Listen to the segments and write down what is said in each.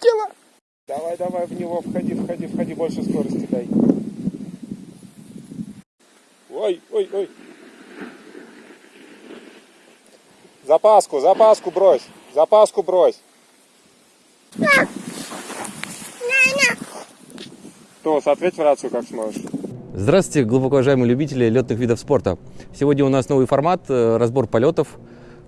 Мама полетела! Давай, давай в него, входи, входи, входи, больше скорости дай. Ой, ой, ой. Запаску, запаску брось, запаску брось. Тос, ответь в рацию, как сможешь. Здравствуйте, глубоко уважаемые любители летных видов спорта. Сегодня у нас новый формат, э, разбор полетов.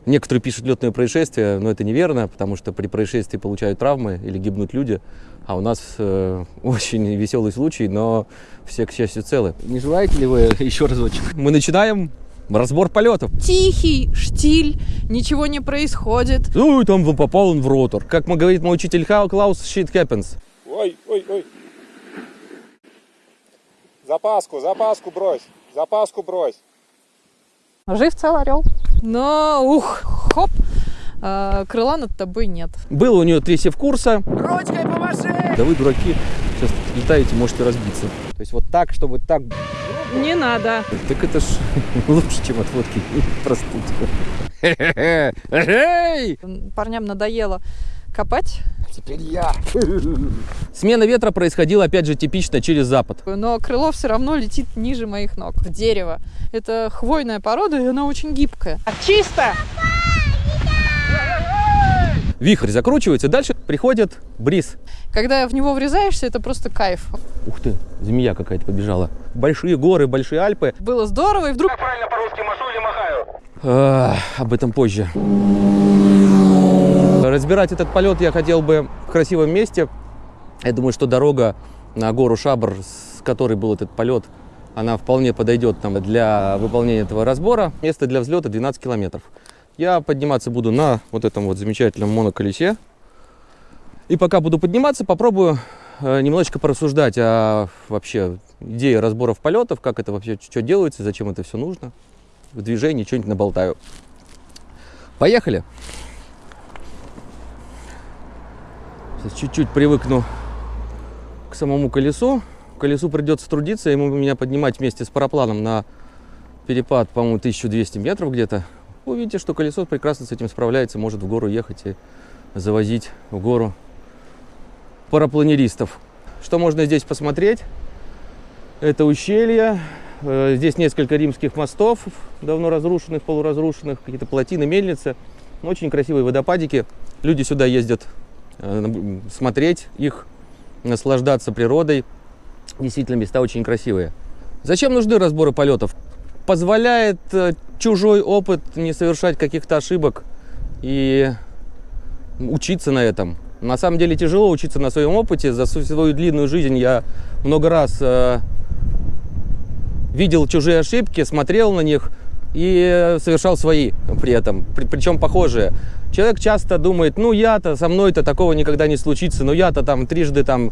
Некоторые пишут летные происшествия, но это неверно, потому что при происшествии получают травмы или гибнут люди. А у нас э, очень веселый случай, но все, к счастью, целы. Не желаете ли вы еще разочек? Мы начинаем разбор полетов. Тихий штиль, ничего не происходит. Ну, и там попал он в ротор. Как говорит мой учитель Хау Клаус, shit happens. Ой, ой, ой. Запаску, запаску брось, запаску брось. Жив цел орел. Но, ух, хоп, а, крыла над тобой нет. Было у нее три севкурса. Ручкой помаши! Да вы, дураки, сейчас летаете, можете разбиться. То есть вот так, чтобы так... Не надо. Так это ж лучше, чем от водки простыть. Эй! Парням надоело копать, Теперь я. Смена ветра происходила, опять же, типично через запад. но крыло все равно летит ниже моих ног, в дерево. Это хвойная порода, и она очень гибкая. Чисто! Вихрь закручивается, дальше приходит бриз. Когда в него врезаешься, это просто кайф. Ух ты, змея какая-то побежала. Большие горы, большие Альпы. Было здорово, и вдруг правильно по-русски машу или махаю? А, об этом позже. Разбирать этот полет я хотел бы в красивом месте. Я думаю, что дорога на гору Шабр, с которой был этот полет, она вполне подойдет там для выполнения этого разбора. Место для взлета 12 километров. Я подниматься буду на вот этом вот замечательном моноколесе. И пока буду подниматься, попробую э, немножечко порассуждать о вообще идее разборов полетов, как это вообще, что делается, зачем это все нужно. В движении что-нибудь наболтаю. Поехали! Сейчас чуть-чуть привыкну к самому колесу. Колесу придется трудиться, ему меня поднимать вместе с парапланом на перепад, по-моему, 1200 метров где-то. Вы видите, что колесо прекрасно с этим справляется, может в гору ехать и завозить в гору парапланеристов. Что можно здесь посмотреть? Это ущелье. Э, Здесь несколько римских мостов, давно разрушенных, полуразрушенных, какие-то плотины, мельницы. Очень красивые водопадики. Люди сюда ездят смотреть их, наслаждаться природой. Действительно, места очень красивые. Зачем нужны разборы полетов? Позволяет э, чужой опыт не совершать каких-то ошибок и учиться на этом. На самом деле тяжело учиться на своем опыте. За свою длинную жизнь я много раз э, видел чужие ошибки, смотрел на них и совершал свои при этом, при- причем похожие. Человек часто думает, ну я-то, со мной-то такого никогда не случится, ну я-то там трижды там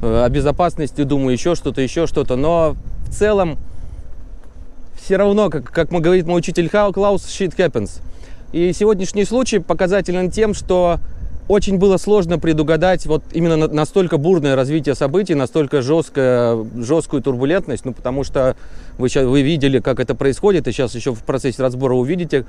э, о безопасности думаю, еще что-то, еще что-то, но в целом все равно, как, как мы говорит мой учитель Хау Клаус, shit happens. И сегодняшний случай показателен тем, что очень было сложно предугадать вот именно на- настолько бурное развитие событий, настолько жесткое, жесткую турбулентность, ну потому что вы, сейчас, вы видели, как это происходит, и сейчас еще в процессе разбора увидите,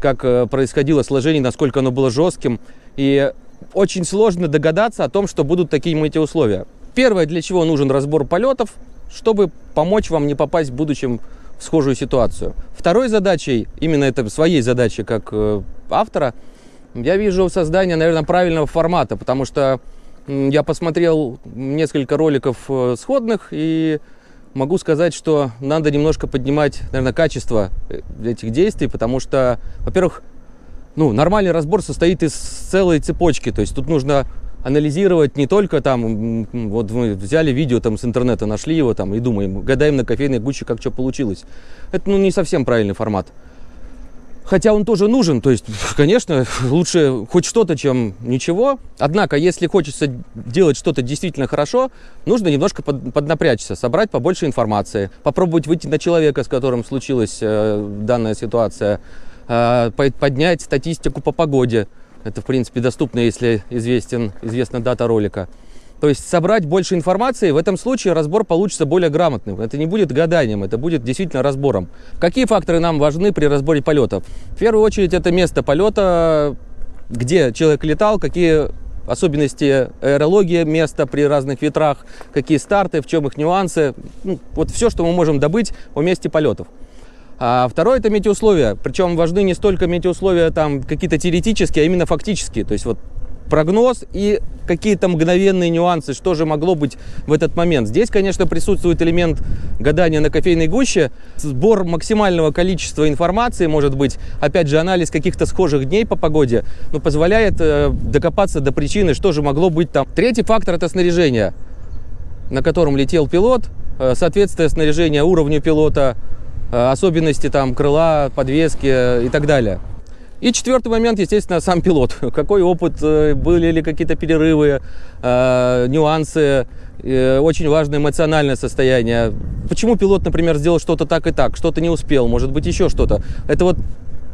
как э, происходило сложение, насколько оно было жестким. И очень сложно догадаться о том, что будут такие метеоусловия. Первое, для чего нужен разбор полетов, чтобы помочь вам не попасть в будущем в схожую ситуацию. Второй задачей, именно это своей задачей как э, автора, я вижу создание, наверное, правильного формата, потому что я посмотрел несколько роликов э, сходных и могу сказать, что надо немножко поднимать, наверное, качество э, этих действий, потому что, во-первых, ну, нормальный разбор состоит из целой цепочки, то есть тут нужно анализировать не только там, вот мы взяли видео там с интернета, нашли его там и думаем, гадаем на кофейной гуще, как что получилось. Это, ну, не совсем правильный формат. Хотя он тоже нужен, то есть, конечно, лучше хоть что-то, чем ничего. Однако, если хочется делать что-то действительно хорошо, нужно немножко под- поднапрячься, собрать побольше информации, попробовать выйти на человека, с которым случилась э, данная ситуация, э, по- поднять статистику по погоде. Это, в принципе, доступно, если известен, известна дата ролика. То есть собрать больше информации, в этом случае разбор получится более грамотным. Это не будет гаданием, это будет действительно разбором. Какие факторы нам важны при разборе полетов? В первую очередь это место полета, где человек летал, какие особенности аэрологии места при разных ветрах, какие старты, в чем их нюансы. Ну, вот все, что мы можем добыть о месте полетов. А второе это метеоусловия. Причем важны не столько метеоусловия там какие-то теоретические, а именно фактические. То есть вот прогноз и какие-то мгновенные нюансы, что же могло быть в этот момент. Здесь, конечно, присутствует элемент гадания на кофейной гуще, сбор максимального количества информации, может быть, опять же, анализ каких-то схожих дней по погоде, но позволяет э, докопаться до причины, что же могло быть там. Третий фактор – это снаряжение, на котором летел пилот, э, соответствие снаряжения уровню пилота, э, особенности там крыла, подвески и так далее. И четвертый момент, естественно, сам пилот. Какой опыт, э, были ли какие-то перерывы, э, нюансы, э, очень важное эмоциональное состояние. Почему пилот, например, сделал что-то так и так, что-то не успел, может быть, еще что-то. Это вот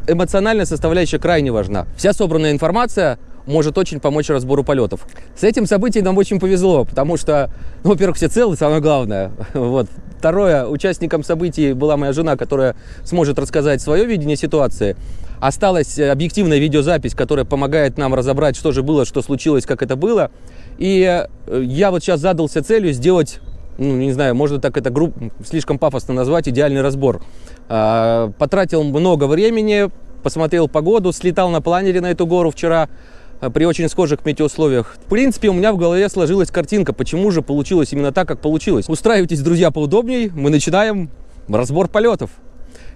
эмоциональная составляющая крайне важна. Вся собранная информация может очень помочь разбору полетов. С этим событием нам очень повезло, потому что, ну, во-первых, все целы, самое главное. Вот. Второе, участником событий была моя жена, которая сможет рассказать свое видение ситуации. Осталась объективная видеозапись, которая помогает нам разобрать, что же было, что случилось, как это было. И э, я вот сейчас задался целью сделать, ну, не знаю, можно так это групп, слишком пафосно назвать, идеальный разбор. А, потратил много времени, посмотрел погоду, слетал на планере на эту гору вчера, э, при очень схожих метеоусловиях. В принципе, у меня в голове сложилась картинка, почему же получилось именно так, как получилось. Устраивайтесь, друзья, поудобней, мы начинаем разбор полетов.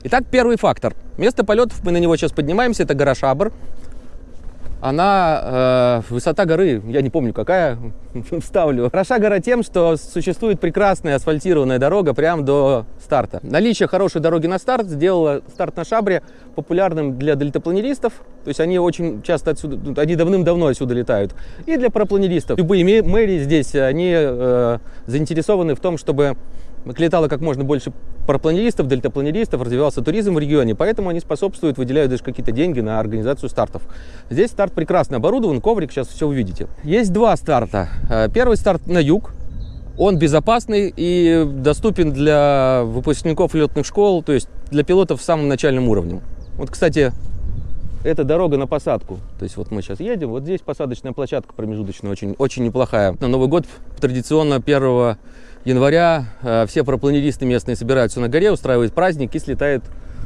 Итак, первый фактор. Место полетов, мы на него сейчас поднимаемся, это гора Шабр. Она, э, высота горы, я не помню какая, вставлю. Хороша гора тем, что существует прекрасная асфальтированная дорога прямо до старта. Наличие хорошей дороги на старт сделало старт на Шабре популярным для дельтапланеристов. То есть они очень часто отсюда, ну, они давным-давно отсюда летают. И для парапланеристов. Любые мэрии здесь, они э, заинтересованы в том, чтобы летало как можно больше парапланеристов, дельтапланеристов, развивался туризм в регионе, поэтому они способствуют, выделяют даже какие-то деньги на организацию стартов. Здесь старт прекрасно оборудован, коврик, сейчас все увидите. Есть два старта. Э, первый старт на юг, он безопасный и доступен для выпускников летных школ, то есть для пилотов самым начальным уровнем. Вот, кстати, это дорога на посадку. То есть вот мы сейчас едем, вот здесь посадочная площадка промежуточная, очень, очень неплохая. На Новый год традиционно 1 января э, все парапланеристы местные собираются на горе, устраивают праздник и слетают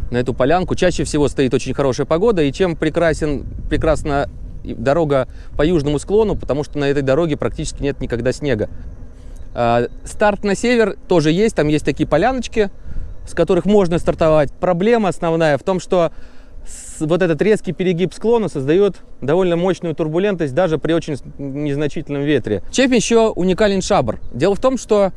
на эту полянку. Чаще всего стоит очень хорошая погода, и чем прекрасен, прекрасна дорога по южному склону, потому что на этой дороге практически нет никогда снега. Э, старт на север тоже есть, там есть такие поляночки, с которых можно стартовать. Проблема основная в том, что вот этот резкий перегиб склона создает довольно мощную турбулентность даже при очень незначительном ветре. Чем еще уникален Шабр? Дело в том, что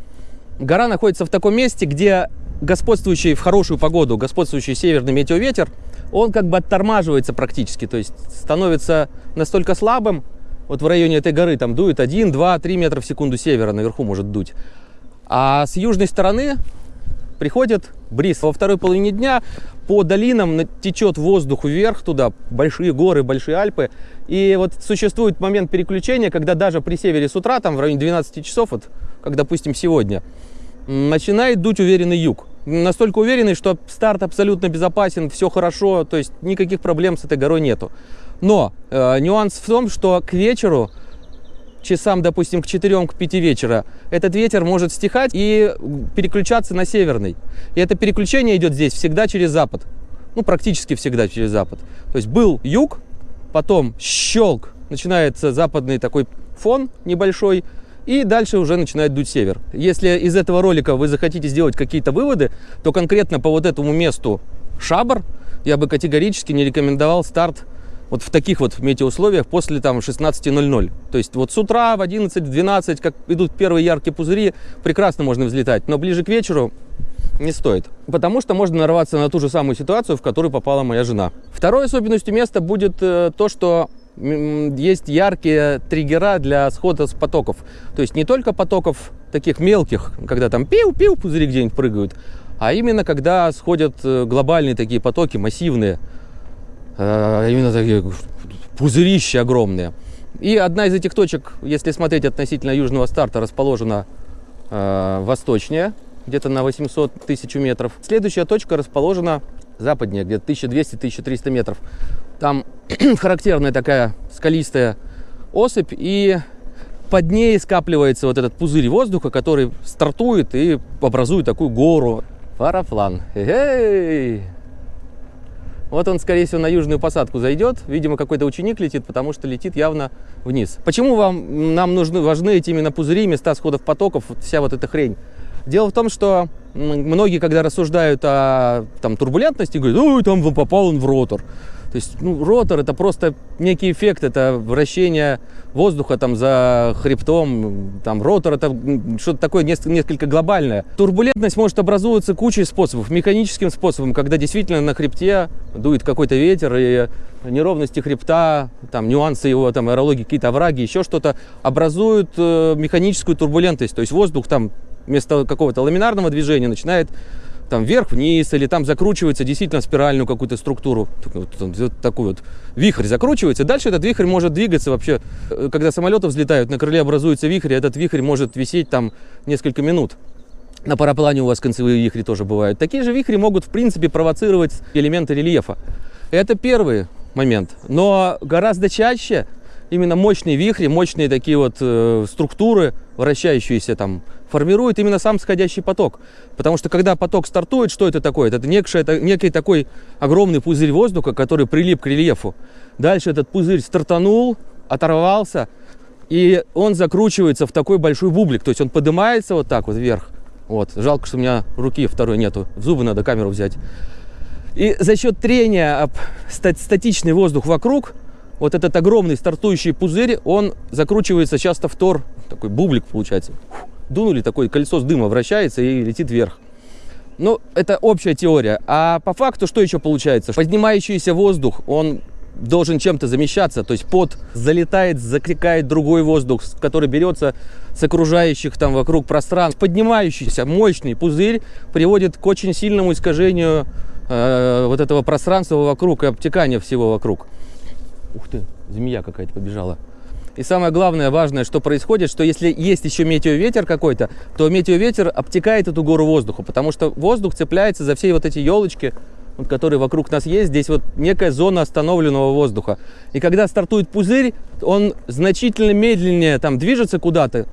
гора находится в таком месте, где господствующий в хорошую погоду, господствующий северный метеоветер, он как бы оттормаживается практически, то есть становится настолько слабым, вот в районе этой горы там дует 1, 2, 3 метра в секунду севера, наверху может дуть. А с южной стороны приходит бриз. Во второй половине дня по долинам течет воздух вверх туда, большие горы, большие Альпы. И вот существует момент переключения, когда даже при севере с утра, там в районе 12 часов, вот, как допустим сегодня, начинает дуть уверенный юг. Настолько уверенный, что старт абсолютно безопасен, все хорошо, то есть никаких проблем с этой горой нету. Но э, нюанс в том, что к вечеру часам, допустим, к 4 к 5 вечера, этот ветер может стихать и переключаться на северный. И это переключение идет здесь всегда через запад. Ну, практически всегда через запад. То есть был юг, потом щелк, начинается западный такой фон небольшой, и дальше уже начинает дуть север. Если из этого ролика вы захотите сделать какие-то выводы, то конкретно по вот этому месту Шабр я бы категорически не рекомендовал старт вот в таких вот метеоусловиях после там 16.00. То есть вот с утра в 11-12, как идут первые яркие пузыри, прекрасно можно взлетать, но ближе к вечеру не стоит. Потому что можно нарваться на ту же самую ситуацию, в которую попала моя жена. Второй особенностью места будет э, то, что есть яркие триггера для схода с потоков. То есть не только потоков таких мелких, когда там пиу-пиу пузыри где-нибудь прыгают, а именно когда сходят э, глобальные такие потоки, массивные, Э, именно такие пузырища огромные. И одна из этих точек, если смотреть относительно южного старта, расположена э, восточнее, где-то на 800 тысяч метров. Следующая точка расположена западнее, где-то 1200-1300 метров. Там характерная такая скалистая осыпь, и под ней скапливается вот этот пузырь воздуха, который стартует и образует такую гору. Параплан. Эй! Вот он, скорее всего, на южную посадку зайдет. Видимо, какой-то ученик летит, потому что летит явно вниз. Почему вам, нам нужны, важны эти именно пузыри, места сходов потоков, вот вся вот эта хрень? Дело в том, что многие, когда рассуждают о там, турбулентности, говорят, ой, там попал он в ротор. То есть ну, ротор это просто некий эффект, это вращение воздуха там за хребтом, там ротор это что-то такое несколько, несколько глобальное. Турбулентность может образовываться кучей способов, механическим способом, когда действительно на хребте дует какой-то ветер и неровности хребта, там нюансы его там аэрологии, какие-то овраги, еще что-то образуют э, механическую турбулентность, то есть воздух там вместо какого-то ламинарного движения начинает там вверх-вниз, или там закручивается действительно спиральную какую-то структуру, вот, вот такой вот вихрь закручивается. Дальше этот вихрь может двигаться вообще, э, когда самолеты взлетают, на крыле образуется вихрь, и этот вихрь может висеть там несколько минут. На параплане у вас концевые вихри тоже бывают. Такие же вихри могут, в принципе, провоцировать элементы рельефа. Это первый момент. Но гораздо чаще именно мощные вихри, мощные такие вот э, структуры, вращающиеся там формирует именно сам сходящий поток. Потому что когда поток стартует, что это такое? Это, некий, это некий такой огромный пузырь воздуха, который прилип к рельефу. Дальше этот пузырь стартанул, оторвался, и он закручивается в такой большой бублик. То есть он поднимается вот так вот вверх. Вот. Жалко, что у меня руки второй нету. В зубы надо камеру взять. И за счет трения об статичный воздух вокруг, вот этот огромный стартующий пузырь, он закручивается часто в тор, такой бублик получается дунули, такое колесо с дыма вращается и летит вверх. Ну, это общая теория. А по факту что еще получается? Поднимающийся воздух, он должен чем-то замещаться, то есть под залетает, закликает другой воздух, который берется с окружающих там вокруг пространств. Поднимающийся мощный пузырь приводит к очень сильному искажению э, вот этого пространства вокруг и обтекания всего вокруг. Ух ты, змея какая-то побежала. И самое главное, важное, что происходит, что если есть еще метеоветер какой-то, то метеоветер обтекает эту гору воздуха, потому что воздух цепляется за все вот эти елочки, вот, которые вокруг нас есть. Здесь вот некая зона остановленного воздуха. И когда стартует пузырь, он значительно медленнее там движется куда-то,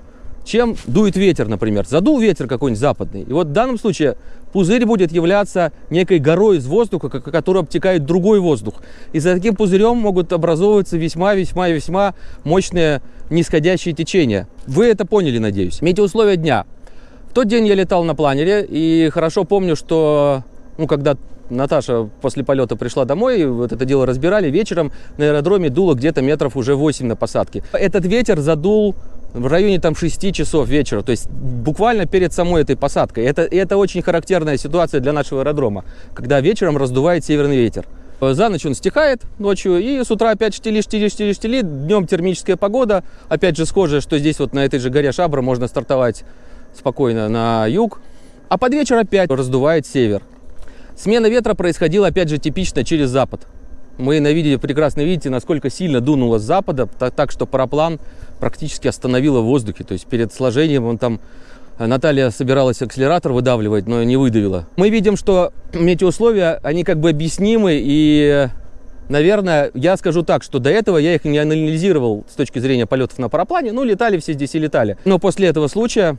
чем дует ветер, например. Задул ветер какой-нибудь западный. И вот в данном случае пузырь будет являться некой горой из воздуха, который обтекает другой воздух. И за таким пузырем могут образовываться весьма-весьма-весьма мощные нисходящие течения. Вы это поняли, надеюсь. Метеоусловия дня. В тот день я летал на планере, и хорошо помню, что ну, когда Наташа после полета пришла домой, вот это дело разбирали, вечером на аэродроме дуло где-то метров уже 8 на посадке. Этот ветер задул в районе там 6 часов вечера, то есть буквально перед самой этой посадкой. Это, это очень характерная ситуация для нашего аэродрома, когда вечером раздувает северный ветер. За ночь он стихает ночью, и с утра опять штили, штили, штили, штили. Днем термическая погода, опять же схожая, что здесь вот на этой же горе Шабра можно стартовать спокойно на юг. А под вечер опять раздувает север. Смена ветра происходила опять же типично через запад. Мы на видео прекрасно видите, насколько сильно дунуло с запада, так, так что параплан практически остановило в воздухе. То есть перед сложением он там э, Наталья собиралась акселератор выдавливать, но не выдавила. Мы видим, что метеоусловия, они как бы объяснимы и Наверное, я скажу так, что до этого я их не анализировал с точки зрения полетов на параплане. Ну, летали все здесь и летали. Но после этого случая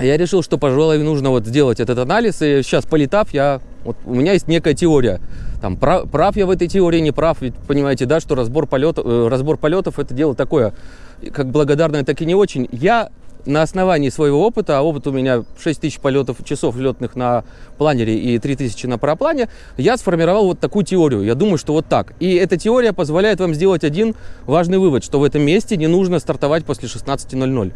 я решил, что, пожалуй, нужно вот сделать этот анализ. И сейчас, полетав, я, вот, у меня есть некая теория. Там, прав, прав я в этой теории, не прав. Ведь понимаете, да, что разбор, полетов, э, разбор полетов это дело такое, как благодарное, так и не очень. Я на основании своего опыта, а опыт у меня 6 тысяч полетов, часов летных на планере и 3 тысячи на параплане, я сформировал вот такую теорию. Я думаю, что вот так. И эта теория позволяет вам сделать один важный вывод, что в этом месте не нужно стартовать после 16.00.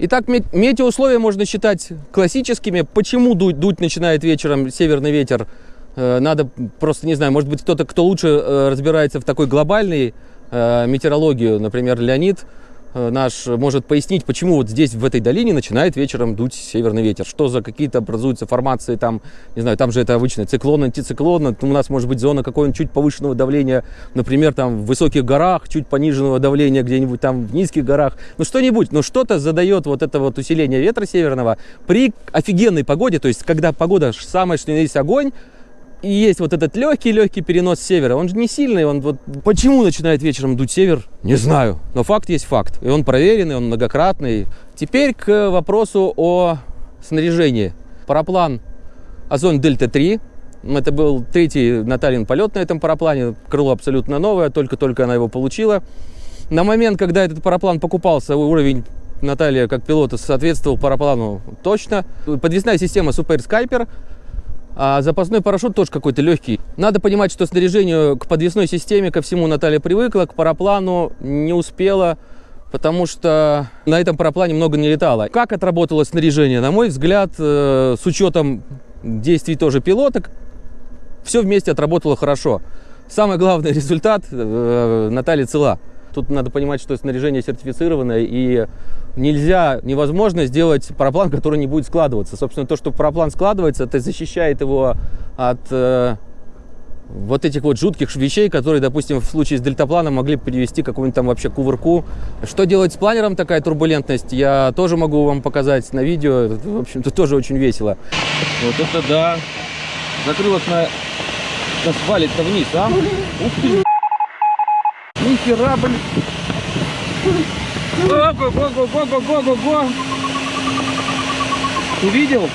Итак, метеоусловия можно считать классическими. Почему дуть, дуть начинает вечером северный ветер? Э, надо просто, не знаю, может быть, кто-то, кто лучше э, разбирается в такой глобальной э, метеорологии, например, Леонид, наш может пояснить, почему вот здесь, в этой долине, начинает вечером дуть северный ветер. Что за какие-то образуются формации там, не знаю, там же это обычно циклон, антициклон. У нас может быть зона какого-нибудь чуть повышенного давления, например, там в высоких горах, чуть пониженного давления где-нибудь там в низких горах. Ну что-нибудь, но что-то задает вот это вот усиление ветра северного при офигенной погоде, то есть когда погода самая что есть огонь, и есть вот этот легкий-легкий перенос севера. Он же не сильный, он вот почему начинает вечером дуть север, не знаю. Но факт есть факт. И он проверенный, он многократный. Теперь к вопросу о снаряжении. Параплан Озон Дельта-3. Это был третий Натальин полет на этом параплане. Крыло абсолютно новое, только-только она его получила. На момент, когда этот параплан покупался, уровень Наталья как пилота соответствовал параплану точно. Подвесная система Super Skyper, а запасной парашют тоже какой-то легкий. Надо понимать, что снаряжению к подвесной системе, ко всему Наталья привыкла, к параплану не успела, потому что на этом параплане много не летала. Как отработало снаряжение? На мой взгляд, э, с учетом действий тоже пилоток, все вместе отработало хорошо. Самый главный результат э, Наталья цела. Тут надо понимать, что снаряжение сертифицированное, и нельзя, невозможно сделать параплан, который не будет складываться. Собственно, то, что параплан складывается, это защищает его от э, вот этих вот жутких вещей, которые, допустим, в случае с дельтапланом могли привести к какому-нибудь там вообще кувырку. Что делать с планером такая турбулентность, я тоже могу вам показать на видео. В общем-то, тоже очень весело. Вот это да. Закрылок на... Нас валит-то вниз, а? Ух ты! Нихера, блин! Ого-го-го-го-го-го-го! Увидел?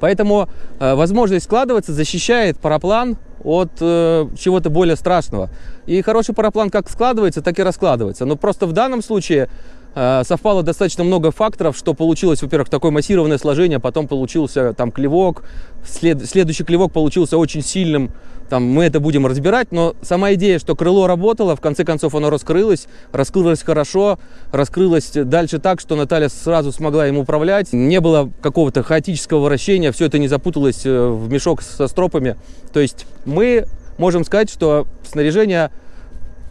Поэтому э, возможность складываться защищает параплан от э, чего-то более страшного. И хороший параплан как складывается, так и раскладывается. Но просто в данном случае совпало достаточно много факторов, что получилось, во-первых, такое массированное сложение, потом получился там клевок, след, следующий клевок получился очень сильным, там мы это будем разбирать, но сама идея, что крыло работало, в конце концов оно раскрылось, раскрылось хорошо, раскрылось дальше так, что Наталья сразу смогла им управлять, не было какого-то хаотического вращения, все это не запуталось э, в мешок со стропами, то есть мы можем сказать, что снаряжение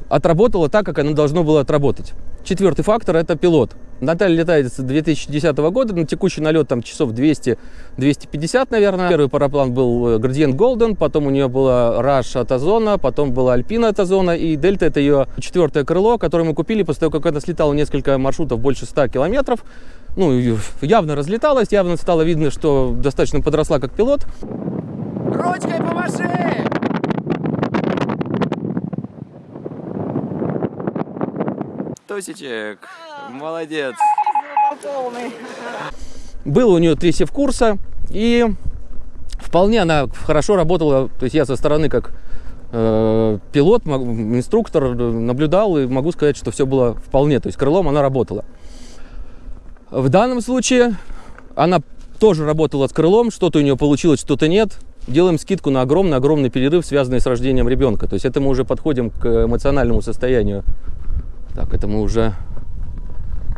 отработало так, как оно должно было отработать. Четвертый фактор – это пилот. Наталья летает с 2010 года, на текущий налет там часов 200-250, наверное. Первый параплан был Gradient Golden, потом у нее была Rush от Озона, потом была Альпина от Озона, и Дельта – это ее четвертое крыло, которое мы купили после того, как она слетала несколько маршрутов, больше 100 километров. Ну, явно разлеталась, явно стало видно, что достаточно подросла как пилот. Ручкой помаши! Тусичек, молодец. Был у нее три севкурса, и вполне она хорошо работала. То есть я со стороны как э, пилот, инструктор наблюдал и могу сказать, что все было вполне. То есть крылом она работала. В данном случае она тоже работала с крылом, что-то у нее получилось, что-то нет. Делаем скидку на огромный-огромный перерыв, связанный с рождением ребенка. То есть это мы уже подходим к эмоциональному состоянию. Так, это мы уже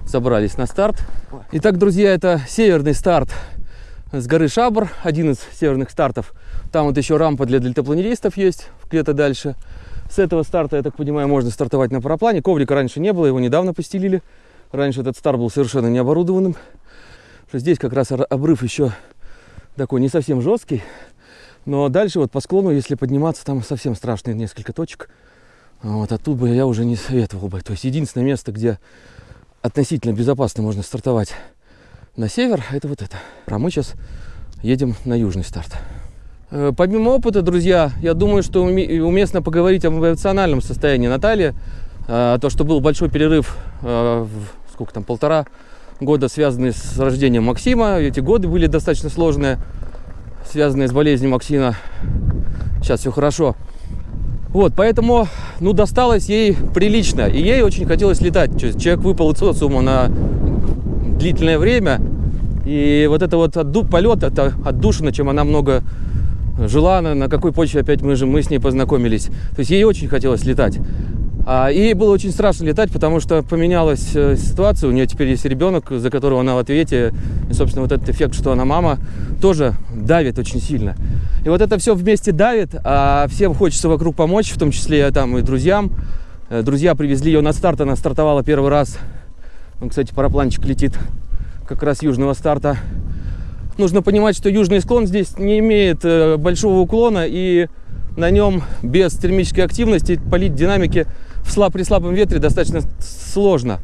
собрались на старт. Итак, друзья, это северный старт с горы Шабр, один из северных стартов. Там вот еще рампа для дельтапланеристов есть, где-то дальше. С этого старта, я так понимаю, можно стартовать на параплане. Коврика раньше не было, его недавно постелили. Раньше этот старт был совершенно необорудованным. Здесь как раз обрыв еще такой не совсем жесткий. Но дальше вот по склону, если подниматься, там совсем страшные несколько точек. Вот оттуда бы я уже не советовал бы. То есть единственное место, где относительно безопасно можно стартовать на север, это вот это. А мы сейчас едем на южный старт. Э, помимо опыта, друзья, я думаю, что уместно поговорить об эмоциональном состоянии Натальи. Э, то, что был большой перерыв, э, сколько там, полтора года, связанный с рождением Максима. Эти годы были достаточно сложные связанные с болезнью Максина. Сейчас все хорошо. Вот, поэтому, ну, досталось ей прилично. И ей очень хотелось летать. Человек выпал из социума на длительное время. И вот это вот отду полет, это отдушина, чем она много жила, на, на какой почве опять мы же мы с ней познакомились. То есть ей очень хотелось летать. А, и было очень страшно летать, потому что поменялась э, ситуация. У нее теперь есть ребенок, за которого она в ответе. И, собственно, вот этот эффект, что она мама, тоже давит очень сильно. И вот это все вместе давит, а всем хочется вокруг помочь, в том числе там и друзьям. Э, друзья привезли ее на старт, она стартовала первый раз. Он, кстати, парапланчик летит как раз южного старта. Нужно понимать, что южный склон здесь не имеет э, большого уклона, и на нем без термической активности полить динамики в слаб, при слабом ветре достаточно сложно.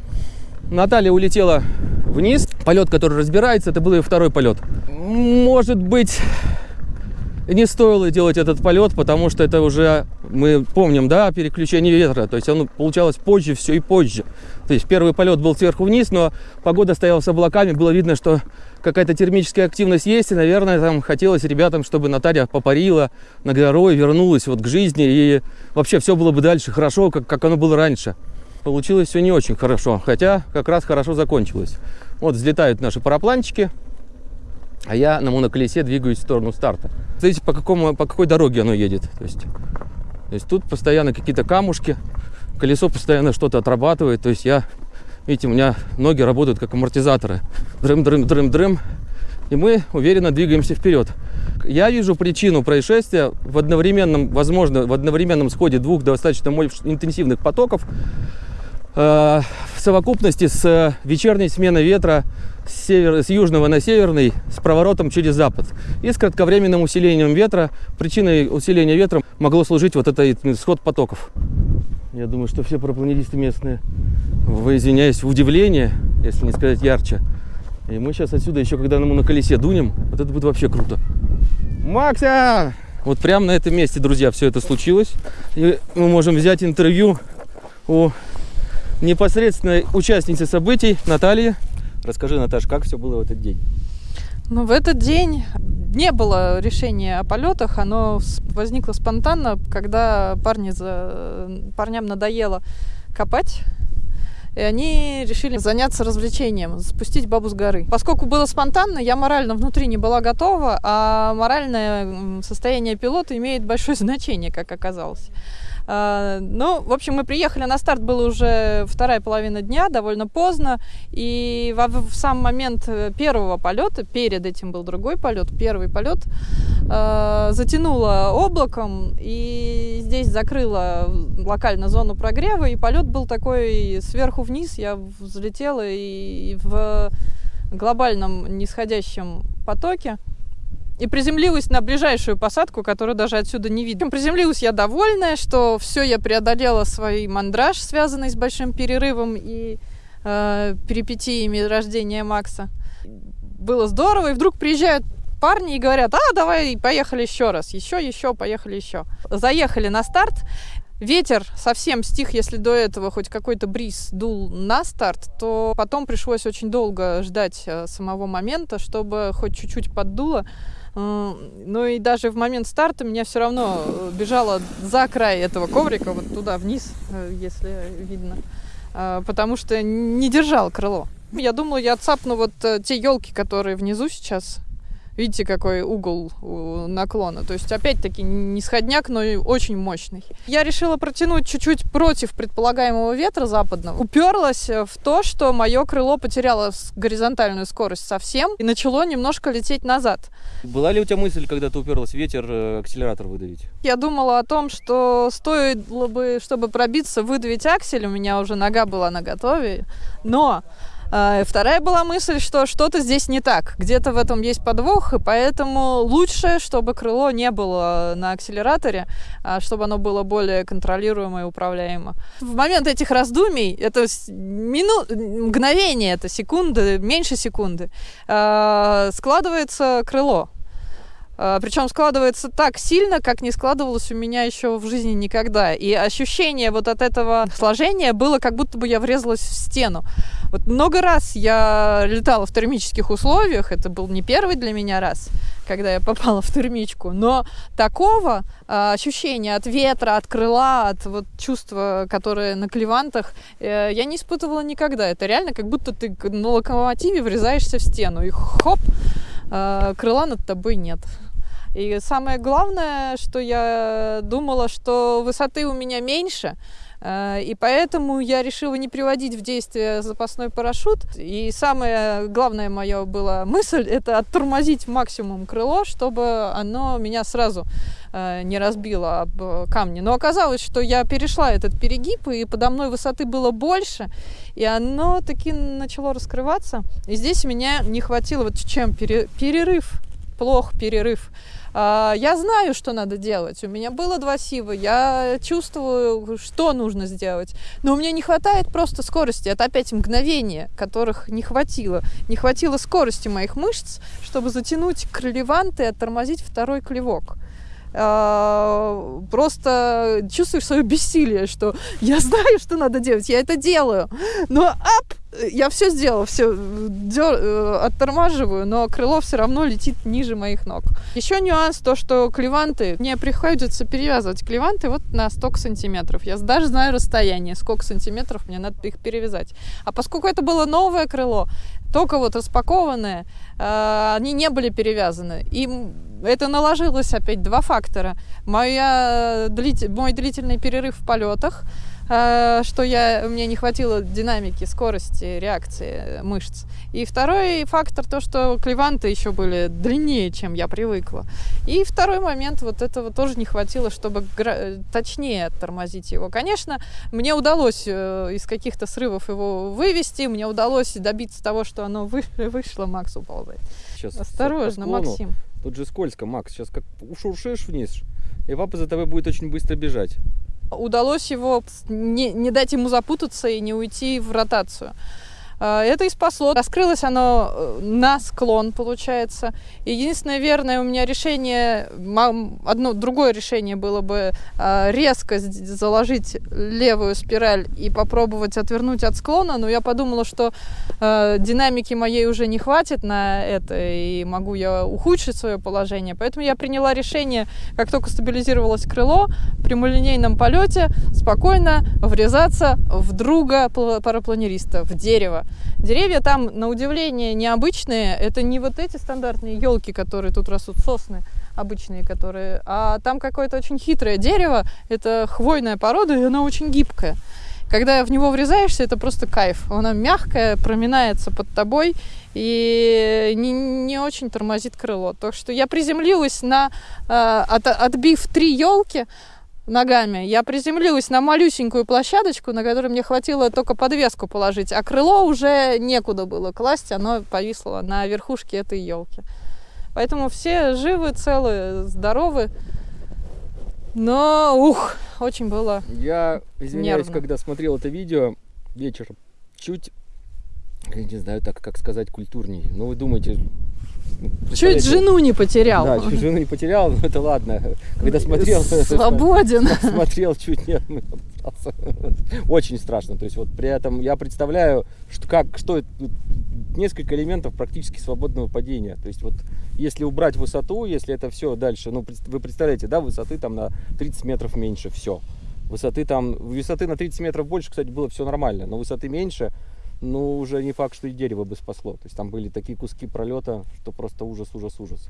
Наталья улетела вниз. Полет, который разбирается, это был ее второй полет. Может быть, не стоило делать этот полет, потому что это уже, мы помним, да, переключение ветра. То есть оно получалось позже, все и позже. То есть первый полет был сверху вниз, но погода стояла с облаками, было видно, что какая-то термическая активность есть, и, наверное, там хотелось ребятам, чтобы Наталья попарила на горой, вернулась вот к жизни, и вообще все было бы дальше хорошо, как, как оно было раньше. Получилось все не очень хорошо, хотя как раз хорошо закончилось. Вот взлетают наши парапланчики, а я на моноколесе двигаюсь в сторону старта. Смотрите, по, какому, по какой дороге оно едет. То есть, то есть тут постоянно какие-то камушки, колесо постоянно что-то отрабатывает. То есть я, видите, у меня ноги работают как амортизаторы. Дрым, дрым, дрым, дрым. И мы уверенно двигаемся вперед. Я вижу причину происшествия в одновременном, возможно, в одновременном сходе двух достаточно интенсивных потоков э, в совокупности с вечерней сменой ветра с, север, с южного на северный с проворотом через запад. И с кратковременным усилением ветра. Причиной усиления ветра могло служить вот этот сход потоков. Я думаю, что все парапланетисты местные, вы извиняюсь, в удивление, если не сказать ярче. И мы сейчас отсюда еще, когда мы на колесе дунем, вот это будет вообще круто. Макса! Вот прямо на этом месте, друзья, все это случилось. И мы можем взять интервью у непосредственной участницы событий Натальи. Расскажи, Наташ, как все было в этот день? Ну, в этот день не было решения о полетах, оно возникло спонтанно, когда парни за... парням надоело копать, и они решили заняться развлечением, спустить бабу с горы. Поскольку было спонтанно, я морально внутри не была готова, а моральное состояние пилота имеет большое значение, как оказалось. А, ну, в общем, мы приехали на старт, было уже вторая половина дня, довольно поздно, и в, сам момент э, первого полета, перед этим был другой полет, первый полет, а, затянуло облаком, и здесь закрыло локально зону прогрева, и полет был такой сверху вниз, я взлетела и в глобальном нисходящем потоке и приземлилась на ближайшую посадку, которую даже отсюда не видно. Приземлилась я довольная, что все, я преодолела свой мандраж, связанный с большим перерывом и э, перипетиями рождения Макса. Было здорово, и вдруг приезжают парни и говорят, а, давай, поехали еще раз, еще, еще, поехали еще. Заехали на старт, Ветер совсем стих, если до этого хоть какой-то бриз дул на старт, то потом пришлось очень долго ждать э, самого момента, чтобы хоть чуть-чуть поддуло. Ну и даже в момент старта меня все равно э, бежало за край этого коврика, вот туда вниз, э, если видно, а, потому что не держал крыло. Я думала, я цапну вот э, те елки, которые внизу сейчас, Видите, какой угол наклона. То есть, опять-таки, не сходняк, но и очень мощный. Я решила протянуть чуть-чуть против предполагаемого ветра западного. Уперлась в то, что мое крыло потеряло горизонтальную скорость совсем и начало немножко лететь назад. Была ли у тебя мысль, когда ты уперлась в ветер, э, акселератор выдавить? Я думала о том, что стоило бы, чтобы пробиться, выдавить аксель. У меня уже нога была на готове. Но вторая была мысль, что что-то здесь не так, где-то в этом есть подвох, и поэтому лучше, чтобы крыло не было на акселераторе, а чтобы оно было более контролируемо и управляемо. В момент этих раздумий, это мину... мгновение, это секунды, меньше секунды, а, складывается крыло. А, Причем складывается так сильно, как не складывалось у меня еще в жизни никогда. И ощущение вот от этого сложения было, как будто бы я врезалась в стену. Вот много раз я летала в термических условиях, это был не первый для меня раз, когда я попала в термичку, но такого э, ощущения от ветра, от крыла, от вот чувства, которое на клевантах, э, я не испытывала никогда. Это реально как будто ты на локомотиве врезаешься в стену, и хоп, э, крыла над тобой нет. И самое главное, что я думала, что высоты у меня меньше, э, и поэтому я решила не приводить в действие запасной парашют. И самая главная моя была мысль – это оттормозить максимум крыло, чтобы оно меня сразу э, не разбило об камни. Но оказалось, что я перешла этот перегиб, и подо мной высоты было больше, и оно таки начало раскрываться. И здесь меня не хватило, вот чем перерыв, плох перерыв Я знаю, что надо делать. У меня было два сива, я чувствую, что нужно сделать. Но у меня не хватает просто скорости. Это опять мгновения, которых не хватило. Не хватило скорости моих мышц, чтобы затянуть крылеванты и оттормозить второй клевок. А, Просто чувствуешь свое бессилие, что я знаю, что надо делать, я это делаю. Но ап, я все сделала, все оттормаживаю, но крыло все равно летит ниже моих ног. Еще нюанс то, что клеванты, мне приходится перевязывать клеванты вот на столько сантиметров. Я даже знаю расстояние, сколько сантиметров мне надо их перевязать. А поскольку это было новое крыло, только вот распакованное, э, они не были перевязаны. И это наложилось опять два фактора. Моя длит- мой длительный перерыв в полетах, э, что я, мне не хватило динамики, скорости реакции мышц. И второй фактор то, что клеванты еще были длиннее, чем я привыкла. И второй момент, вот этого тоже не хватило, чтобы гра- точнее тормозить его. Конечно, мне удалось э, из каких-то срывов его вывести, мне удалось добиться того, что оно вы- вышло, Макс уползает. Сейчас Осторожно. Максим. Тут же скользко, Макс. Сейчас как ушуршишь вниз, и папа за тобой будет очень быстро бежать. удалось его не, не дать ему запутаться и не уйти в ротацию. А, Это и спасло. Раскрылось оно э, на склон, получается. Единственное верное у меня решение, одно другое решение было бы а, резко заложить левую спираль и попробовать отвернуть от склона, но я подумала, что э, динамики моей уже не хватит на это, и могу я ухудшить свое положение. Поэтому я приняла решение, как только стабилизировалось крыло, в прямолинейном полете спокойно врезаться в друга пла- парапланериста, в дерево. Деревья там, на удивление, необычные. Это не вот эти стандартные елки, которые тут растут, сосны обычные, которые, а там какое-то очень хитрое дерево. Это хвойная порода, и она очень гибкая. Когда в него врезаешься, это просто кайф. Она мягкая, проминается под тобой и не, не очень тормозит крыло. Так что я приземлилась на, э, от- отбив три елки, ногами. Я приземлилась на малюсенькую площадочку, на которой мне хватило только подвеску положить, а крыло уже некуда было класть, оно повисло на верхушке этой елки. Поэтому все живы, целы, здоровы. Но, ух, очень было. Я извиняюсь, Нервно. когда смотрел это видео вечером, чуть, я не знаю так, как сказать культурней. Но вы думаете... Чуть жену не потерял. Да, чуть жену не потерял, но это ладно. Когда смотрел... Свободен. Смотрел чуть не обосрался. Очень страшно. То есть вот при этом я представляю, что как, что несколько элементов практически свободного падения. То есть вот если убрать высоту, если это все дальше, ну вы представляете, да, высоты там на 30 метров меньше, все. Высоты там, высоты на 30 метров больше, кстати, было все нормально, но высоты меньше, ну уже не факт, что и дерево бы спасло. То есть там были такие куски пролета, что просто ужас, ужас, ужас.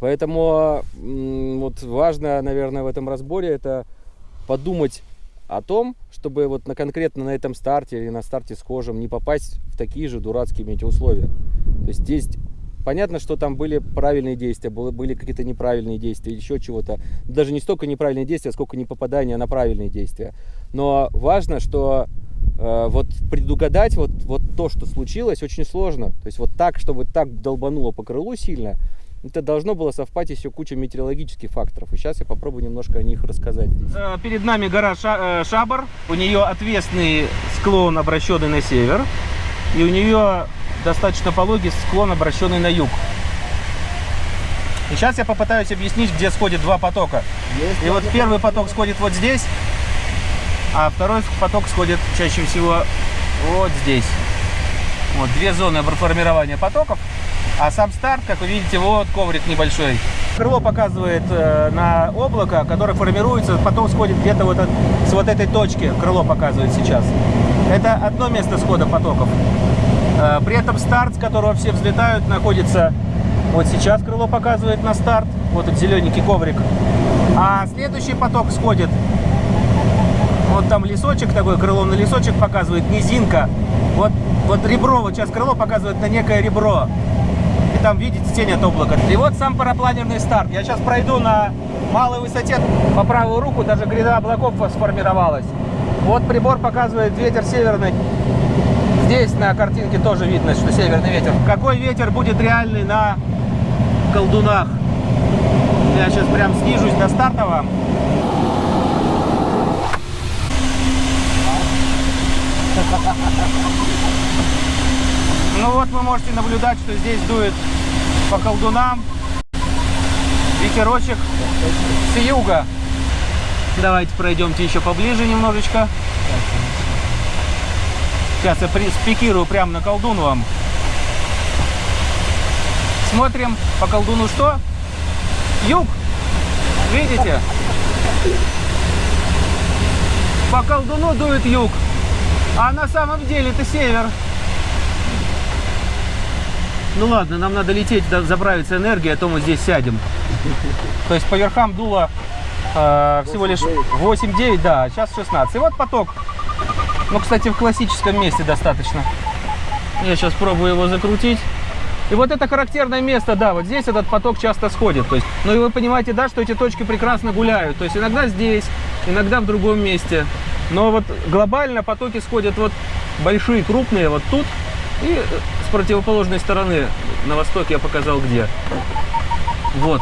Поэтому вот важно, наверное, в этом разборе это подумать о том, чтобы вот на конкретно на этом старте или на старте с кожем не попасть в такие же дурацкие метеоусловия. То есть здесь понятно, что там были правильные действия, было- были какие-то неправильные действия, еще чего-то. Даже не столько неправильные действия, сколько не попадания на правильные действия. Но важно, что вот предугадать вот, вот то, что случилось, очень сложно. То есть вот так, чтобы так долбануло по крылу сильно, это должно было совпасть еще куча метеорологических факторов. И сейчас я попробую немножко о них рассказать. Э, Перед нами гора э, Шабар. У нее отвесный склон, обращенный на север. И у нее достаточно пологий склон, обращенный на юг. И сейчас я попытаюсь объяснить, где сходят два потока. И вот первый поток сходит вот здесь, а второй поток сходит чаще всего вот здесь. Вот две зоны формирования потоков. А сам старт, как вы видите, вот коврик небольшой. Крыло показывает э, на облако, которое формируется, потом сходит где-то вот от- с вот этой точки. Крыло показывает сейчас. Это одно место схода потоков. Э, при этом старт, с которого все взлетают, находится вот сейчас крыло показывает на старт. Вот этот зелененький коврик. А следующий поток сходит вот там лесочек такой, крыло на лесочек показывает, низинка. Вот, вот ребро, вот сейчас крыло показывает на некое ребро. И там видите тень от облака. И вот сам парапланерный старт. Я сейчас пройду на малой высоте. По правую руку даже гряда облаков сформировалась. Вот прибор показывает ветер северный. Здесь на картинке тоже видно, что северный ветер. Какой ветер будет реальный на колдунах? Я сейчас прям снижусь до стартового. Ну вот вы можете наблюдать, что здесь дует по колдунам ветерочек с юга. Давайте пройдемте еще поближе немножечко. Сейчас я спикирую прямо на колдун вам. Смотрим по колдуну что? Юг. Видите? По колдуну дует юг. А на самом деле это север. Ну ладно, нам надо лететь, заправиться энергией, а то мы здесь сядем. То есть по верхам дуло э, всего лишь 8-9, да, а сейчас 16. И вот поток. Ну, кстати, в классическом месте достаточно. Я сейчас пробую его закрутить. И вот это характерное место, да, вот здесь этот поток часто сходит. То есть, ну и вы понимаете, да, что эти точки прекрасно гуляют. То есть иногда здесь, иногда в другом месте. Но вот глобально потоки сходят вот большие, крупные вот тут. И э, с противоположной стороны, на востоке я показал где. Вот.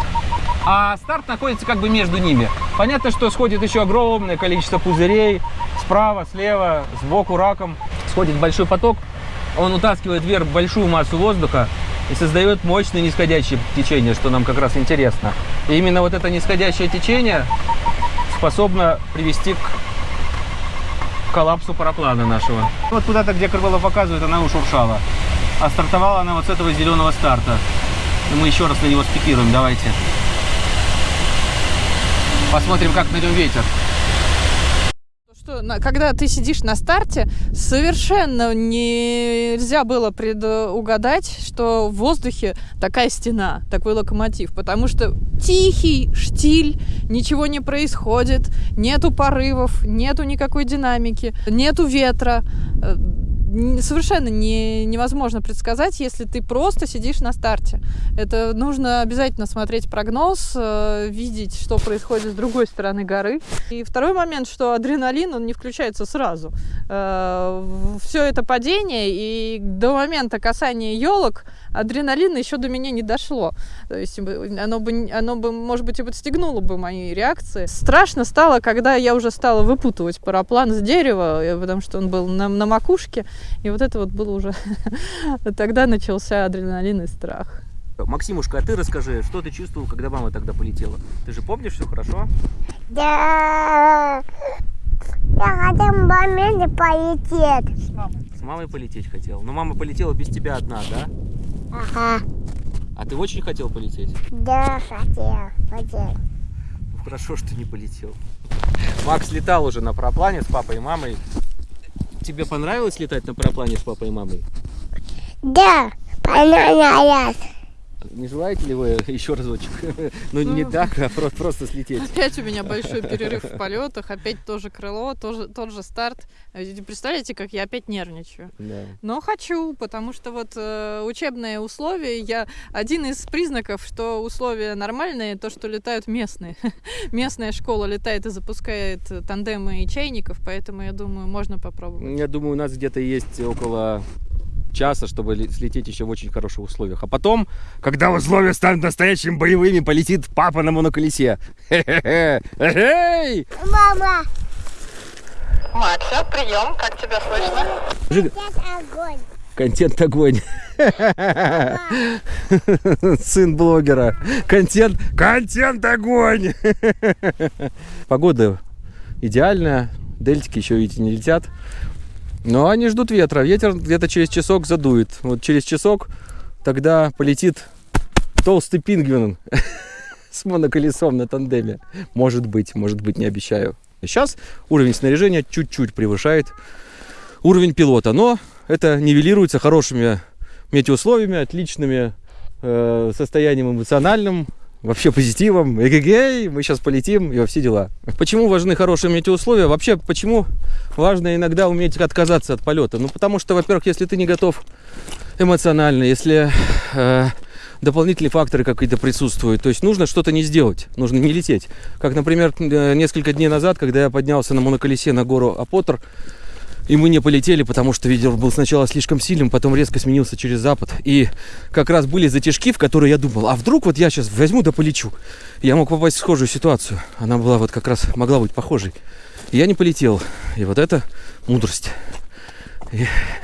А старт находится как бы между ними. Понятно, что сходит еще огромное количество пузырей. Справа, слева, сбоку раком. Сходит большой поток. Он утаскивает вверх большую массу воздуха и создает мощное нисходящее течение, что нам как раз интересно. И именно вот это нисходящее течение способно привести к коллапсу параплана нашего. Вот куда-то, где крыло показывает, она ушуршала. А стартовала она вот с этого зеленого старта. И мы еще раз на него спикируем, давайте. Посмотрим, как на нем ветер. Что, когда ты сидишь на старте, совершенно нельзя было предугадать, что в воздухе такая стена, такой локомотив, потому что тихий штиль, ничего не происходит, нету порывов, нету никакой динамики, нету ветра. Э, Совершенно не, невозможно предсказать, если ты просто сидишь на старте. Это нужно обязательно смотреть прогноз, э, видеть, что происходит с другой стороны горы. И второй момент, что адреналин, он не включается сразу. Все это падение, и до момента касания елок адреналин еще до меня не дошло. То есть оно бы, оно бы, может быть, и подстегнуло бы мои реакции. Страшно стало, когда я уже стала выпутывать параплан с дерева, э, потому что он был на, на макушке, и вот это вот было уже... Тогда начался адреналин и страх. Максимушка, а ты расскажи, что ты чувствовал, когда мама тогда полетела? Ты же помнишь все хорошо? Да. Я хотел моменте полететь. С мамой полететь хотел. Но мама полетела без тебя одна, да? Ага. А ты очень хотел полететь? Да, хотел. Хотел. Ну, хорошо, что не полетел. Макс летал уже на параплане с папой и мамой. Тебе понравилось летать на параплане с папой и мамой? Да, понравилось. Не желаете ли вы еще разочек? Ну, не Ну. так, а про- просто слететь. Опять у меня большой перерыв в полетах, опять тоже крыло, тоже, тот же старт. Э, Представляете, как я опять нервничаю. Да. Но хочу, потому что вот э, учебные условия, я один из признаков, что условия нормальные, то, что летают местные. Местная школа летает и запускает тандемы и чайников, поэтому я думаю, можно попробовать. Я думаю, у нас где-то есть около часа, чтобы слететь еще в очень хороших условиях. А потом, когда условия станут настоящими боевыми, полетит папа на моноколесе. Мама, Макса, прием, как тебя слышно? Сейчас огонь. Контент огонь. Сын блогера. Контент, контент огонь. Погода идеальная. Дельтики еще, видите, не летят. Но они ждут ветра. Ветер где-то через часок задует. Вот через часок тогда полетит толстый пингвин с моноколесом на тандеме. Может быть, может быть, не обещаю. Сейчас уровень снаряжения чуть-чуть превышает уровень пилота, но это нивелируется хорошими метеоусловиями, отличными э, состоянием эмоциональным, вообще позитивом. Эгегей, мы сейчас полетим и во все дела. Почему важны хорошие метеоусловия? Вообще, почему важно иногда уметь отказаться от полета? Ну, потому что, во-первых, если ты не готов эмоционально, если э, дополнительные факторы какие-то присутствуют, то есть нужно что-то не сделать, нужно не лететь. Как, например, э, несколько дней назад, когда я поднялся на моноколесе на гору Апотер, И мы не полетели, потому что ветер был сначала слишком сильным, потом резко сменился через запад. И как раз были затяжки, в которые я думал, а вдруг вот я сейчас возьму да полечу. Я мог попасть в схожую ситуацию. Она была вот как раз, могла быть похожей. И я не полетел. И вот это мудрость.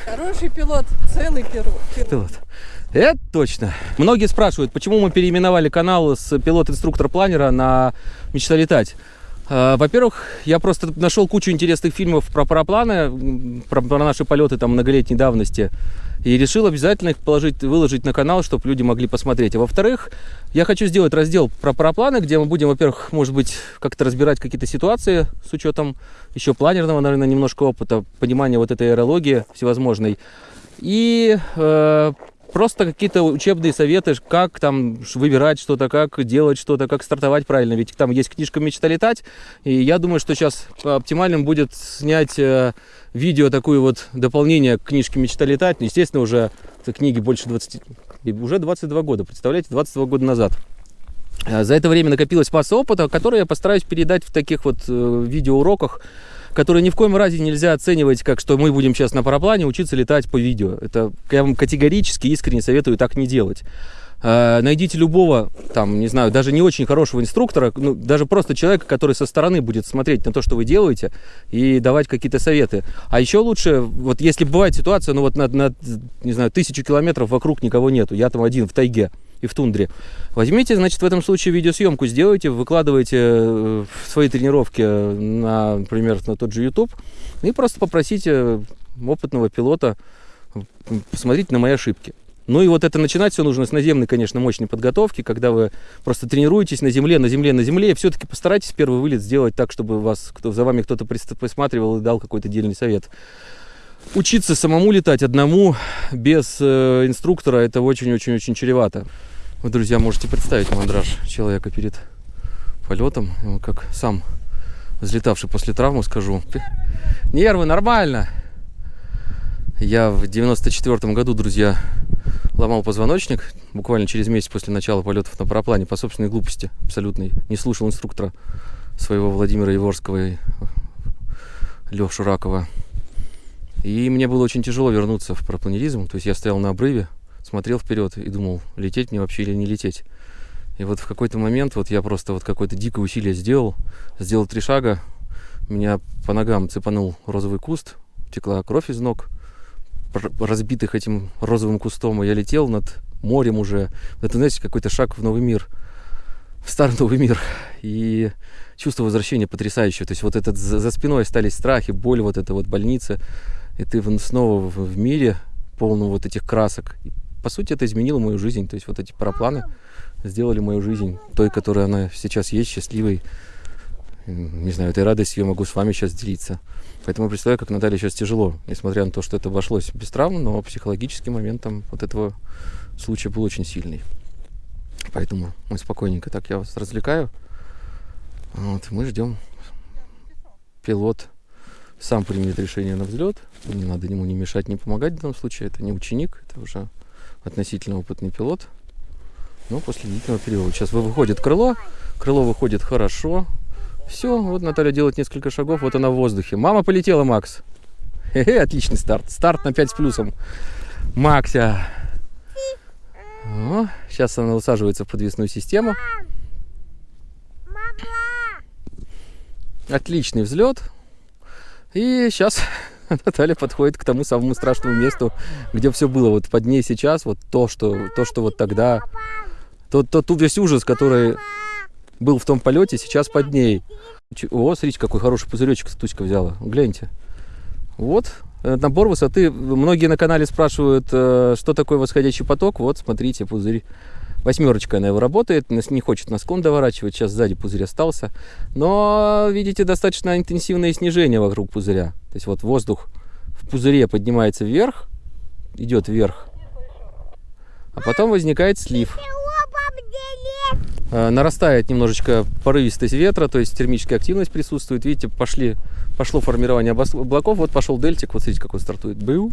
Хороший пилот, целый пилот. Пилот. Это точно. Многие спрашивают, почему мы переименовали канал с пилот-инструктор-планера на «Мечта летать». А, Во-первых, я просто нашел кучу интересных фильмов про парапланы, про, про наши полеты там многолетней давности. И решил обязательно их положить, выложить на канал, чтобы люди могли посмотреть. А во-вторых, я хочу сделать раздел про парапланы, где мы будем, во-первых, может быть, как-то разбирать какие-то ситуации с учетом еще планерного, наверное, немножко опыта, понимания вот этой аэрологии всевозможной. И э, просто какие-то учебные советы, как там выбирать что-то, как делать что-то, как стартовать правильно. Ведь там есть книжка «Мечта летать», и я думаю, что сейчас оптимальным будет снять э, видео, такое вот дополнение к книжке «Мечта летать». Ну, естественно, уже книге больше 20, и уже 22 года, представляете, 22 года назад. А За это время накопилась масса опыта, который я постараюсь передать в таких вот э, видеоуроках, которые ни в коем разе нельзя оценивать, как что мы будем сейчас на параплане учиться летать по видео. Это я вам категорически искренне советую так не делать. Э, Найдите любого, там, не знаю, даже не очень хорошего инструктора, ну, даже просто человека, который со стороны будет смотреть на то, что вы делаете, и давать какие-то советы. А еще лучше, вот если бывает ситуация, ну вот на, на, не знаю, тысячу километров вокруг никого нету, я там один в тайге и в тундре. Возьмите, значит, в этом случае видеосъемку сделайте, выкладывайте э, свои тренировки на, например, на тот же YouTube, и просто попросите опытного пилота посмотреть на мои ошибки. Ну и вот это начинать все нужно с наземной, конечно, мощной подготовки, когда вы просто тренируетесь на земле, на земле, на земле, и все-таки постарайтесь первый вылет сделать так, чтобы вас, кто, за вами кто-то присматривал и дал какой-то дельный совет. Учиться самому летать одному, без э, инструктора, это очень-очень-очень чревато. Вы, друзья, можете представить мандраж человека перед полетом, как сам взлетавший после травмы скажу. Нервы, нормально. Я в 94 году, друзья, ломал позвоночник буквально через месяц после начала полетов на параплане по собственной глупости абсолютной. Не слушал инструктора своего Владимира Еворского и Лешу Ракова. И мне было очень тяжело вернуться в парапланеризм. То есть я стоял на обрыве, смотрел вперед и думал, лететь мне вообще или не лететь. И вот в какой-то момент вот я просто вот какое-то дикое усилие сделал, сделал три шага, меня по ногам цепанул розовый куст, текла кровь из ног, разбитых этим розовым кустом, и я летел над морем уже. Это, знаете, какой-то шаг в новый мир, в старый новый мир. И чувство возвращения потрясающее. То есть вот этот за, за спиной остались страхи, боль, вот эта вот больница, и ты снова в, мире полном вот этих красок. И, по сути, это изменило мою жизнь. То есть вот эти парапланы сделали мою жизнь той, которая она сейчас есть, счастливой. Не знаю, этой радостью я могу с вами сейчас делиться. Поэтому представляю, как Наталье сейчас тяжело, несмотря на то, что это обошлось без травм, но психологический момент там вот этого случая был очень сильный. Поэтому мы спокойненько так я вас развлекаю. Вот, мы ждем. Пилот сам примет решение на взлет. Не надо ему не мешать, не помогать в данном случае. Это не ученик, это уже относительно опытный пилот. Но после длительного периода. Сейчас вы- выходит крыло. Крыло выходит хорошо. Все, вот Наталья делает несколько шагов, вот она в воздухе. Мама полетела, Макс. Хе-хе, отличный старт. Старт на 5 с плюсом. Макся. О, сейчас она усаживается в подвесную систему. Отличный взлет. И сейчас Наталья подходит к тому самому страшному месту, где все было вот под ней сейчас, вот то, что, то, что вот тогда, тот, тот, тот весь ужас, который был в том полете, сейчас под ней. О, смотрите, какой хороший пузыречек Туська взяла. Гляньте. Вот, э, набор высоты. Многие на канале спрашивают, э, что такое восходящий поток. Вот, смотрите, пузырь. Восьмерочка она его работает, не хочет на склон доворачивать, сейчас сзади пузырь остался. Но, видите, достаточно интенсивное снижение вокруг пузыря. То есть вот воздух в пузыре поднимается вверх, идет вверх, а потом возникает слив. Э, Нарастает немножечко порывистость ветра, то есть термическая активность присутствует. Видите, пошли, пошло формирование облаков. Вот пошел дельтик, вот смотрите, как он стартует. Был,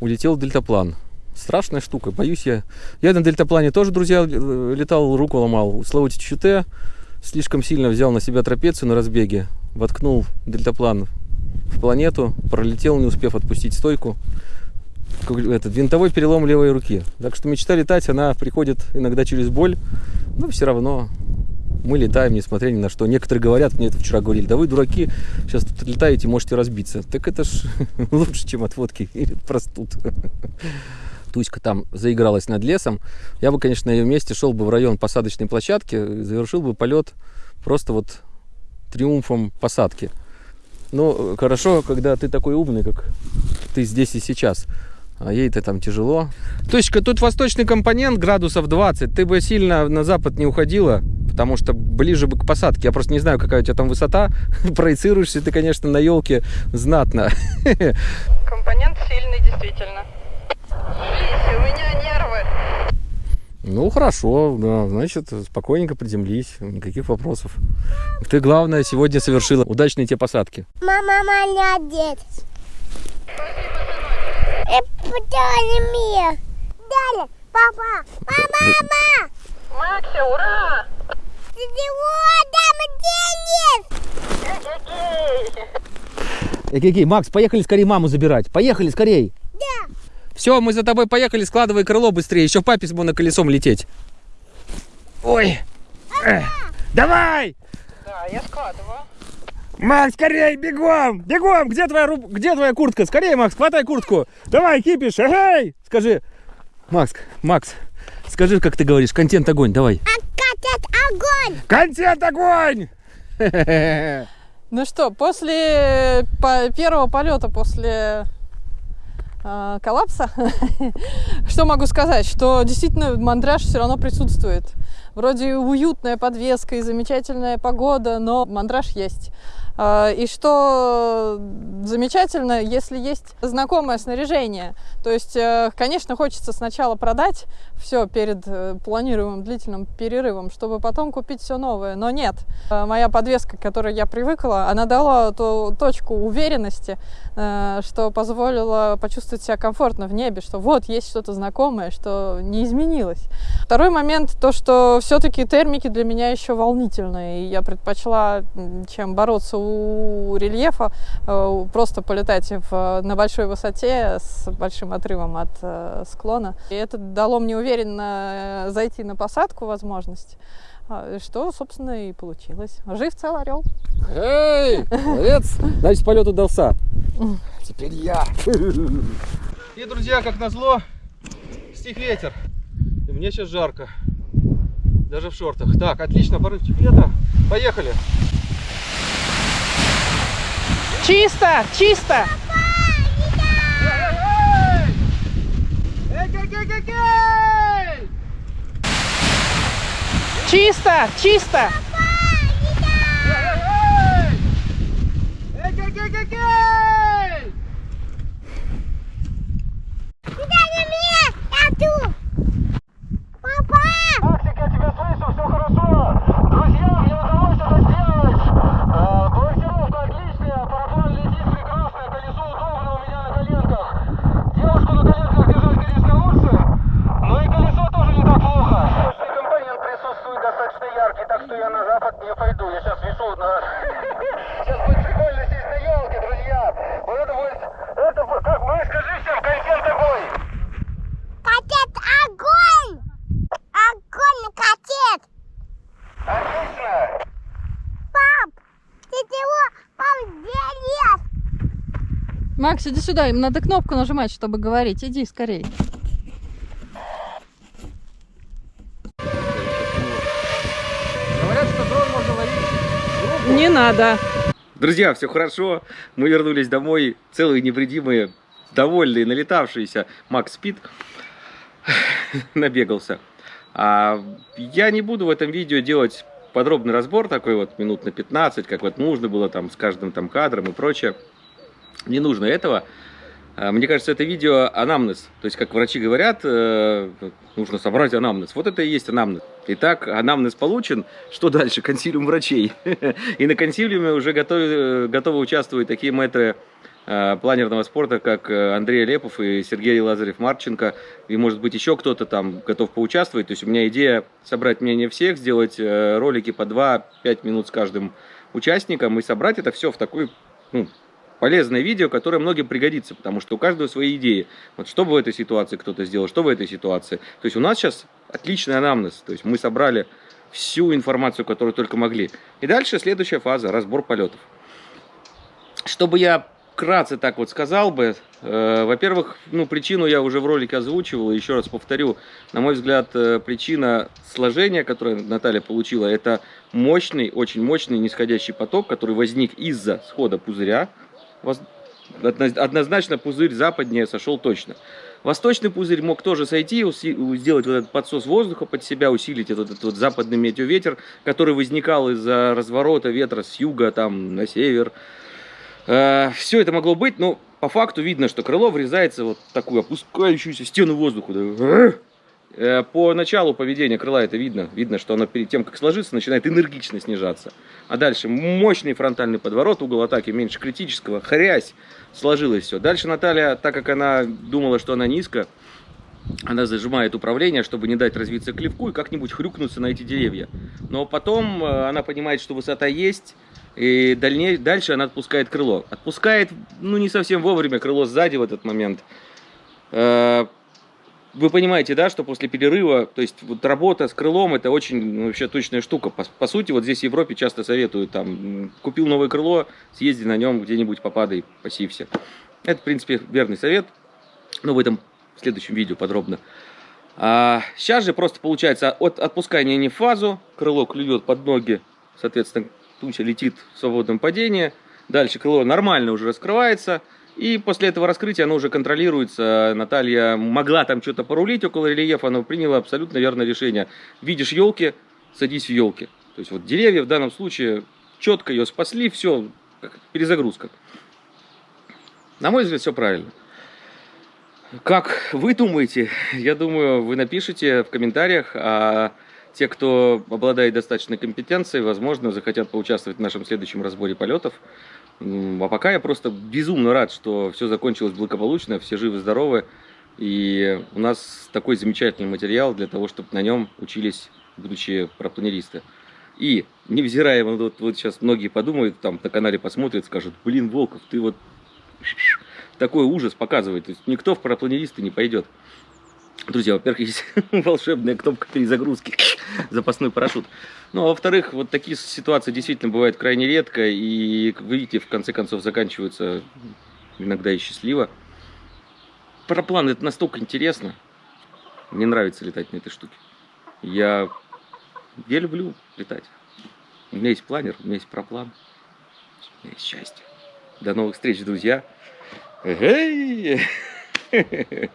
улетел дельтаплан. Страшная штука, боюсь я. Я на дельтаплане тоже, друзья, летал, руку ломал. Слово ЧТ слишком сильно взял на себя трапецию на разбеге, воткнул дельтаплан в планету, пролетел, не успев отпустить стойку. Этот винтовой перелом левой руки. Так что мечта летать, она приходит иногда через боль, но все равно мы летаем, несмотря ни на что. Некоторые говорят, мне это вчера говорили, да вы дураки, сейчас тут летаете, можете разбиться. Так это ж лучше, чем от водки или простуд. Туська там заигралась над лесом. Я бы, конечно, на ее месте шел бы в район посадочной площадки, и завершил бы полет просто вот триумфом посадки. Ну, хорошо, когда ты такой умный, как ты здесь и сейчас. А ей-то там тяжело. Точка, тут восточный компонент градусов 20. Ты бы сильно на запад не уходила, потому что ближе бы к посадке. Я просто не знаю, какая у тебя там высота. Проецируешься ты, конечно, на елке знатно. Компонент сильный, действительно. Видите, у меня нервы. Ну, хорошо, да, значит, спокойненько приземлись, никаких вопросов. Ты, главное, сегодня совершила удачные те посадки. Мама молодец. Путали мне. Далее, папа. Мама, Макси, ура! Эй, Макс, поехали скорее маму забирать. Поехали скорей. Да. Все, мы за тобой поехали, складывай крыло быстрее. Еще папе с колесом лететь. Ой. Эх. Давай! Да, я складываю. Макс, скорей, бегом! Бегом! Где твоя, руб... Где твоя куртка? Скорее, Макс, хватай куртку. Давай, кипиш, эй! Скажи. Макс, Макс, скажи, как ты говоришь, контент огонь, давай. А катят огонь. Контент огонь! Ну что, после по- первого полета, после э, коллапса, что могу сказать? Что действительно мандраж все равно присутствует. Вроде уютная подвеска и замечательная погода, но мандраж есть. А, И что замечательно, если есть знакомое снаряжение. То есть, э, конечно, хочется сначала продать все перед э, планируемым длительным перерывом, чтобы потом купить все новое. Но нет. Э, Моя подвеска, к которой я привыкла, она дала ту точку уверенности, что позволило почувствовать себя комфортно в небе, что вот есть что-то знакомое, что не изменилось. Второй момент, то, что все-таки термики для меня еще волнительные. И я предпочла, чем бороться у рельефа, э, просто полетать в, на большой высоте с большим отрывом от э, склона. И это дало мне уверенно э, зайти на посадку возможность. А, Что, собственно, и получилось. Жив цел орел. Эй, молодец! Значит, полет удался. Теперь я. И, друзья, как назло, стих ветер. И мне сейчас жарко. Даже в шортах. Так, отлично, порывчик ветра. Поехали. Чисто! Чисто! Чисто! Чисто! Папа. Максик, я тебя слышу, все хорошо. Друзья, мне удалось это сделать. Э, Балансировка отличная, параплан летит прекрасно, колесо удобно у меня на коленках. Девушку на коленках держать, конечно, лучше, но и колесо тоже не так плохо. Точный компонент присутствует достаточно яркий, так что я на запад не пойду. Я сейчас вешу на... Сейчас будет прикольно сесть на елке, друзья. Вот это будет... Это, будет- как, ну и скажи всем, контент такой. Катет огонь. Огонь катет. Отлично. Пап. Ты чего? Пап, где лес? Макс, иди сюда, им надо кнопку нажимать, чтобы говорить. Иди скорей. Говорят, что дрон можно ловить. Не надо. Друзья, все хорошо. Мы вернулись домой целые, невредимые, довольные, налетавшиеся. Макс спит, набегался. А я не буду в этом видео делать подробный разбор такой вот минут на 15, как вот нужно было там с каждым там кадром и прочее. Не нужно этого. А, Мне кажется, это видео анамнез. То есть, как врачи говорят, э, нужно собрать анамнез. Вот это и есть анамнез. Итак, анамнез получен. Что дальше? Консилиум врачей. И на консилиуме уже готовы, готовы участвовать такие мэтры э, планерного спорта, как э, Андрей Лепов и Сергей Лазарев-Марченко. И, может быть, еще кто-то там готов поучаствовать. То есть, у меня идея собрать мнение всех, сделать э, ролики по 2-5 минут с каждым участником и собрать это все в такой ну, полезное видео, которое многим пригодится, потому что у каждого свои идеи. Вот что бы в этой ситуации кто-то сделал, что в этой ситуации. То есть у нас сейчас отличный анамнез, то есть мы собрали всю информацию, которую только могли. И дальше следующая фаза, разбор полетов. Чтобы я вкратце так вот сказал бы, э, во-первых, ну, причину я уже в ролике озвучивал, еще раз повторю, на мой взгляд, э, причина сложения, которое Наталья получила, это мощный, очень мощный нисходящий поток, который возник из-за схода пузыря. Однозначно пузырь западнее сошел точно. Восточный пузырь мог тоже сойти, сделать вот этот подсос воздуха под себя, усилить этот, этот вот западный метеоветер, который возникал из-за разворота ветра с юга там на север. все это могло быть, но по факту видно, что крыло врезается вот в такую опускающуюся стену воздуха. Э, По началу поведения крыла это видно. Видно, что оно перед тем, как сложиться, начинает энергично снижаться. А дальше мощный фронтальный подворот, угол атаки меньше критического, хрясь, сложилось все. Дальше Наталья, так как она думала, что она низко, она зажимает управление, чтобы не дать развиться клевку и как-нибудь хрюкнуться на эти деревья. Но потом э, она понимает, что высота есть, и дальней, дальше она отпускает крыло. Отпускает, ну, не совсем вовремя крыло сзади в этот момент. Вы понимаете, да, что после перерыва, то есть вот работа с крылом, это очень ну, вообще точная штука. По, по сути, вот здесь в Европе часто советуют, там, купил новое крыло, съезди на нем где-нибудь, попадай, пасився. Это, в принципе, верный совет, но в этом в следующем видео подробно. А сейчас же просто получается от отпускания не в фазу, крыло клюет под ноги, соответственно, туча летит в свободном падении. Дальше крыло нормально уже раскрывается. И после этого раскрытия оно уже контролируется. Наталья могла там что-то порулить около рельефа, но приняла абсолютно верное решение. Видишь елки, садись в елки. То есть вот деревья в данном случае четко ее спасли, все, перезагрузка. На мой взгляд, все правильно. Как вы думаете? Я думаю, вы напишите в комментариях, а те, кто обладает достаточной компетенцией, возможно, захотят поучаствовать в нашем следующем разборе полетов. А пока я просто безумно рад, что все закончилось благополучно, все живы-здоровы. И у нас такой замечательный материал для того, чтобы на нем учились будущие парапланеристы. И, невзирая, вот, вот сейчас многие подумают, там на канале посмотрят, скажут, блин, Волков, ты вот такой ужас показывает. То есть никто в парапланеристы не пойдет. Друзья, во-первых, есть волшебная кнопка перезагрузки, запасной парашют. Ну, а во-вторых, вот такие ситуации действительно бывают крайне редко, и, как вы видите, в конце концов заканчиваются иногда и счастливо. Параплан это настолько интересно. Мне нравится летать на этой штуке. Я, я люблю летать. У меня есть планер, у меня есть проплан. У меня есть счастье. До новых встреч, друзья. Эй!